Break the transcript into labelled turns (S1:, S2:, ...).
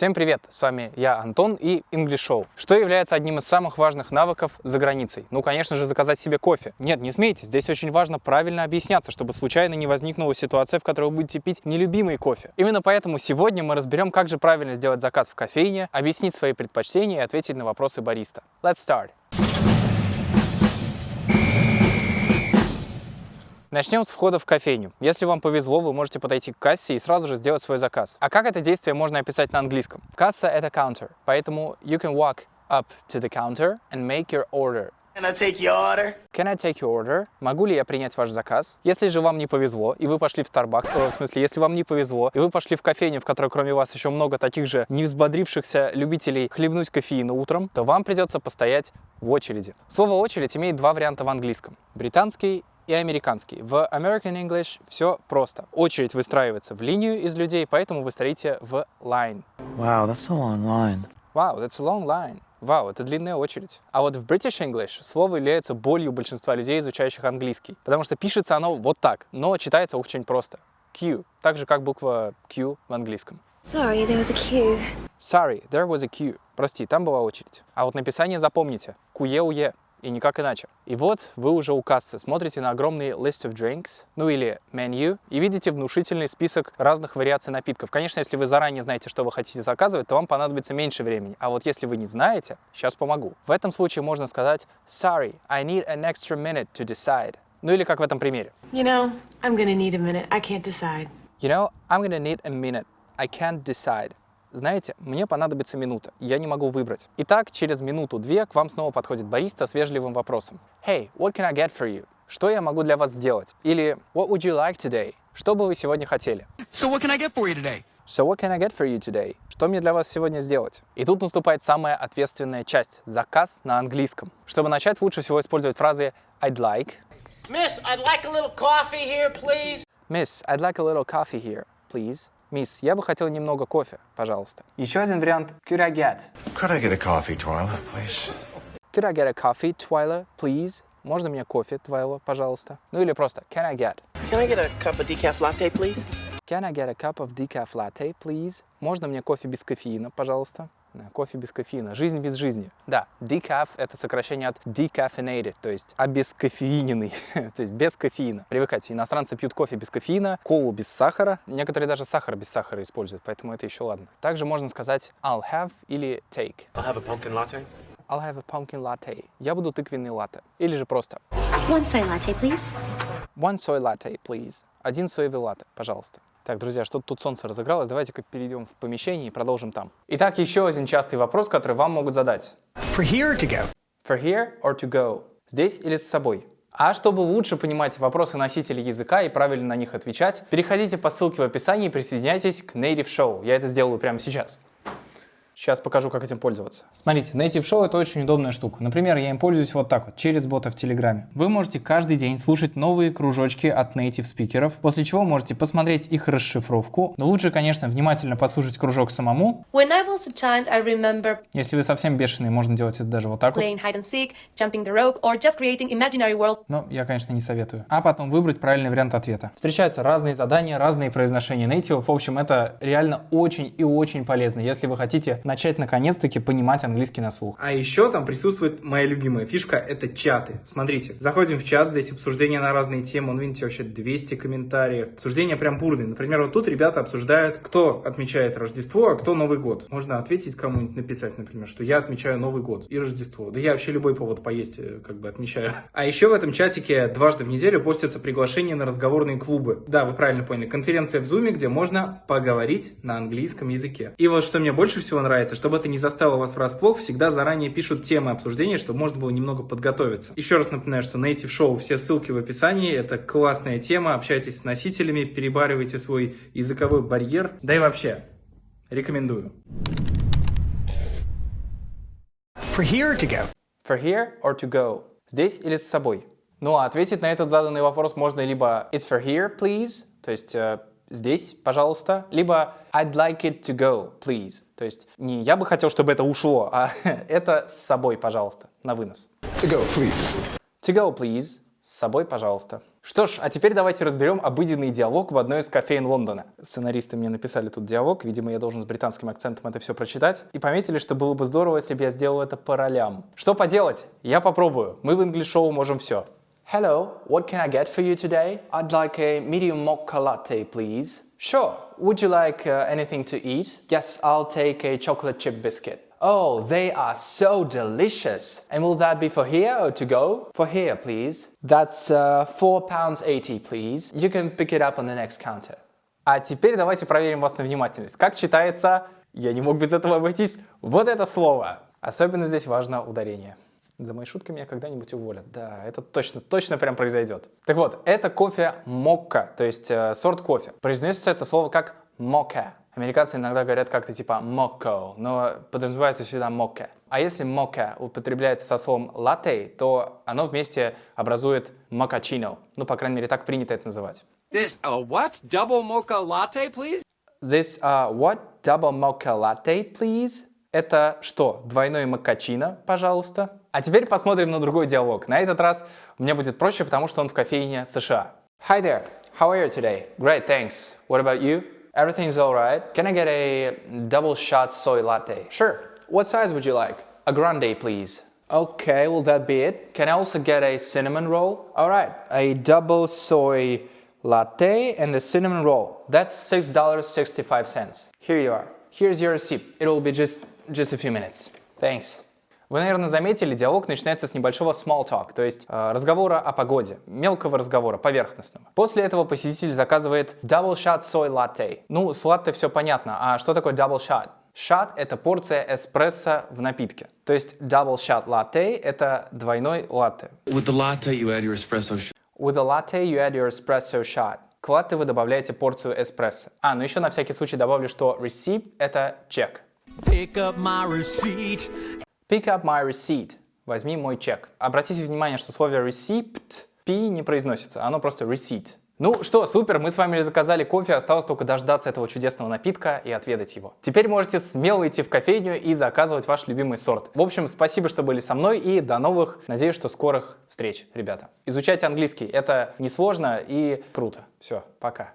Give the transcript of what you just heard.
S1: Всем привет! С вами я, Антон и English Show. Что является одним из самых важных навыков за границей? Ну, конечно же, заказать себе кофе. Нет, не смейтесь, здесь очень важно правильно объясняться, чтобы случайно не возникнула ситуация, в которой вы будете пить нелюбимый кофе. Именно поэтому сегодня мы разберем, как же правильно сделать заказ в кофейне, объяснить свои предпочтения и ответить на вопросы бариста. Let's start! Начнем с входа в кофейню. Если вам повезло, вы можете подойти к кассе и сразу же сделать свой заказ. А как это действие можно описать на английском? Касса — это counter, поэтому you can walk up to the counter and make your order.
S2: Can I take your order?
S1: Can I take your order? Могу ли я принять ваш заказ? Если же вам не повезло, и вы пошли в Starbucks, о, в смысле, если вам не повезло, и вы пошли в кофейню, в которой кроме вас еще много таких же невзбодрившихся любителей хлебнуть кофеина утром, то вам придется постоять в очереди. Слово «очередь» имеет два варианта в английском. Британский и американский. В American English все просто. Очередь выстраивается в линию из людей, поэтому вы стоите в line.
S3: Wow, that's a long line.
S1: Wow, that's a long line. Вау, это длинная очередь. А вот в British English слово является болью большинства людей, изучающих английский. Потому что пишется оно вот так, но читается очень просто. Q, так же как буква Q в английском.
S4: Sorry, there was a queue.
S1: Sorry, there was a queue. Прости, там была очередь. А вот написание запомните. Куе-уе и никак иначе. И вот вы уже у кассы смотрите на огромный list of drinks, ну или menu, и видите внушительный список разных вариаций напитков. Конечно, если вы заранее знаете, что вы хотите заказывать, то вам понадобится меньше времени. А вот если вы не знаете, сейчас помогу. В этом случае можно сказать Sorry, I need an extra minute to decide. Ну или как в этом примере.
S5: You know, I'm gonna need a minute. I can't decide.
S1: You know, I'm gonna need a minute. I can't decide. Знаете, мне понадобится минута, я не могу выбрать. Итак, через минуту-две к вам снова подходит бариста с вежливым вопросом. Hey, what can I get for you? Что я могу для вас сделать? Или What would you like today? Что бы вы сегодня хотели?
S2: So what can I get for you today?
S1: So what can I get for you today? Что мне для вас сегодня сделать? И тут наступает самая ответственная часть – заказ на английском. Чтобы начать, лучше всего использовать фразы I'd like,
S6: Miss, I'd like a little coffee here, please.
S1: Miss, I'd like a little coffee here, please. Мисс, я бы хотел немного кофе, пожалуйста. Еще один вариант – could I get?
S7: Could I get a coffee, Twyla, please?
S1: Could I get a coffee, Twyla, please? Можно мне кофе, Твайла, пожалуйста? Ну или просто Can I get?
S6: Can I get a cup of decaf latte, please?
S1: Can I get a cup of decaf latte, please? Можно мне кофе без кофеина, пожалуйста? Да, кофе без кофеина. Жизнь без жизни. Да, decaf — это сокращение от decaffeinated, то есть обескофеиненный, то есть без кофеина. Привыкайте, иностранцы пьют кофе без кофеина, колу без сахара, некоторые даже сахар без сахара используют, поэтому это еще ладно. Также можно сказать I'll have или take.
S6: I'll have a pumpkin latte.
S1: I'll have a pumpkin latte. Я буду тыквенный латте. Или же просто
S4: One soy latte, please.
S1: one soy latte, please. Один соевый латте, пожалуйста. Так, друзья, что-то тут солнце разыгралось. Давайте-ка перейдем в помещение и продолжим там. Итак, еще один частый вопрос, который вам могут задать.
S2: For here to go?
S1: For here or to go? Здесь или с собой? А чтобы лучше понимать вопросы носителей языка и правильно на них отвечать, переходите по ссылке в описании и присоединяйтесь к Native Show. Я это сделаю прямо сейчас. Сейчас покажу, как этим пользоваться. Смотрите, Native Show это очень удобная штука. Например, я им пользуюсь вот так вот, через бота в Телеграме. Вы можете каждый день слушать новые кружочки от native спикеров, после чего можете посмотреть их расшифровку. Но лучше, конечно, внимательно послушать кружок самому.
S8: When I was a child, I remember
S1: Если вы совсем бешеные, можно делать это даже вот так вот.
S8: playing hide and seek, jumping the rope, or just creating imaginary world.
S1: Но я, конечно, не советую. А потом выбрать правильный вариант ответа. Встречаются разные задания, разные произношения нейтивов. В общем, это реально очень и очень полезно, если вы хотите начать наконец-таки понимать английский на слух. А еще там присутствует моя любимая фишка, это чаты. Смотрите, заходим в чат, здесь обсуждения на разные темы. Он, видите, вообще 200 комментариев. Обсуждения прям бурные. Например, вот тут ребята обсуждают, кто отмечает Рождество, а кто Новый год. Можно ответить кому-нибудь, написать, например, что я отмечаю Новый год и Рождество. Да я вообще любой повод поесть э, как бы отмечаю. А еще в этом чатике дважды в неделю постятся приглашения на разговорные клубы. Да, вы правильно поняли. Конференция в Зуме, где можно поговорить на английском языке. И вот что мне больше всего нравится, чтобы это не застало вас врасплох, всегда заранее пишут темы обсуждения, чтобы можно было немного подготовиться. Еще раз напоминаю, что Native Show, все ссылки в описании, это классная тема, общайтесь с носителями, перебаривайте свой языковой барьер, да и вообще, рекомендую.
S2: For here to go?
S1: For here or to go? Здесь или с собой? Ну а ответить на этот заданный вопрос можно либо It's for here, please, то есть э, здесь, пожалуйста, либо I'd like it to go, please. То есть не я бы хотел, чтобы это ушло, а это с собой, пожалуйста, на вынос.
S7: To go, please.
S1: To go, please. С собой, пожалуйста. Что ж, а теперь давайте разберем обыденный диалог в одной из кофеин Лондона. Сценаристы мне написали тут диалог, видимо, я должен с британским акцентом это все прочитать. И пометили, что было бы здорово, если бы я сделал это по ролям. Что поделать? Я попробую. Мы в English Show можем все. Hello, what can I get for you today? I'd like a medium mocha latte, please. Sure. Would you like uh, anything to eat? Yes, I'll take a chocolate chip biscuit. Oh, they are so delicious. And will that be for here or to go? For here, please. That's uh, 4 pounds 80, please. You can pick it up on the next counter. А теперь давайте проверим вас на внимательность. Как читается, я не мог без этого обойтись, вот это слово. Особенно здесь важно ударение. За мои шутки меня когда-нибудь уволят. Да, это точно, точно прям произойдет. Так вот, это кофе мокка, то есть э, сорт кофе. Произносится это слово как мока. Американцы иногда говорят как-то типа моко, но подразумевается всегда мока. А если мока употребляется со словом латте, то оно вместе образует мокачино. Ну, по крайней мере, так принято это называть.
S9: This a what? Double mocha latte, please?
S1: This uh, what? Double mocha latte, please? Это что? Двойной макачино, пожалуйста. А теперь посмотрим на другой диалог. На этот раз мне будет проще, потому что он в кофейне США. Hi there. How are you today? Great, thanks. What about you? Everything's alright. Can I get a double shot soy latte? Sure. What size would you like? A grande, please. Okay, will that be it? Can I also get a cinnamon roll? Alright, a double soy latte and a cinnamon roll. That's $6.65. Here you are. Here's your receipt. It will be just, just a few minutes. Thanks. Вы, наверное, заметили, диалог начинается с небольшого small talk, то есть э, разговора о погоде, мелкого разговора, поверхностного. После этого посетитель заказывает double shot soy latte. Ну, с латте все понятно, а что такое double shot? Shot – это порция эспрессо в напитке. То есть double shot latte – это двойной латте.
S9: With the latte, you add your espresso shot.
S1: With a latte you add your espresso shot. К латте вы добавляете порцию эспрессо. А, ну еще на всякий случай добавлю, что receipt – это чек.
S2: Pick up my receipt.
S1: Pick up my receipt. Возьми мой чек. Обратите внимание, что слово receipt P не произносится, оно просто receipt. Ну что, супер, мы с вами заказали кофе, осталось только дождаться этого чудесного напитка и отведать его. Теперь можете смело идти в кофейню и заказывать ваш любимый сорт. В общем, спасибо, что были со мной и до новых, надеюсь, что скорых встреч, ребята. Изучайте английский, это несложно и круто. Все, пока.